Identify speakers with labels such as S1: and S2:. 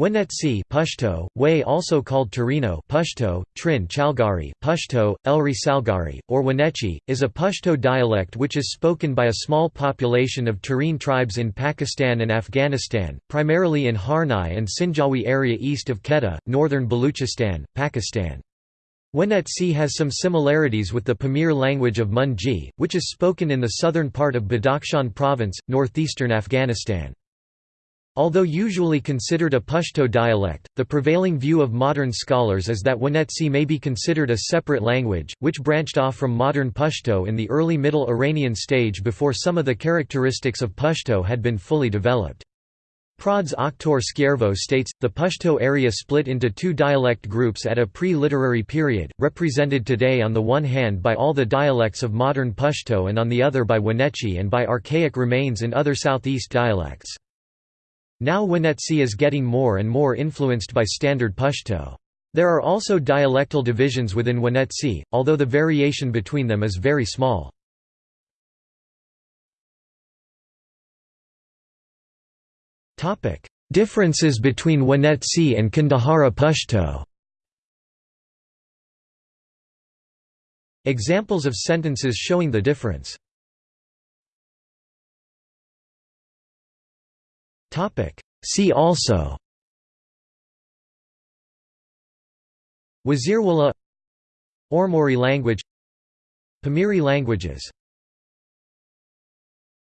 S1: Wenetsi Pashto, also called Torino Pashto, Trin Chalgari, Pashto, Elri Salgari, or Wenetchi, is a Pashto dialect which is spoken by a small population of Turin tribes in Pakistan and Afghanistan, primarily in Harnai and Sinjawi area east of Quetta, northern Baluchistan, Pakistan. Wenetsi has some similarities with the Pamir language of Munji, which is spoken in the southern part of Badakhshan province, northeastern Afghanistan. Although usually considered a Pashto dialect, the prevailing view of modern scholars is that Wenetsi may be considered a separate language, which branched off from modern Pashto in the early Middle Iranian stage before some of the characteristics of Pashto had been fully developed. Prods Oktor Skjærvø states, the Pashto area split into two dialect groups at a pre-literary period, represented today on the one hand by all the dialects of modern Pashto and on the other by Wenetchi and by archaic remains in other southeast dialects. Now Wenetsi is getting more and more influenced by Standard Pashto. There are also dialectal divisions within Wenetsi, although the variation between them is very small. Differences between Wenetsi and Kandahari Pashto Examples of sentences showing the difference See also. Wazirwala Ormuri language Pamiri languages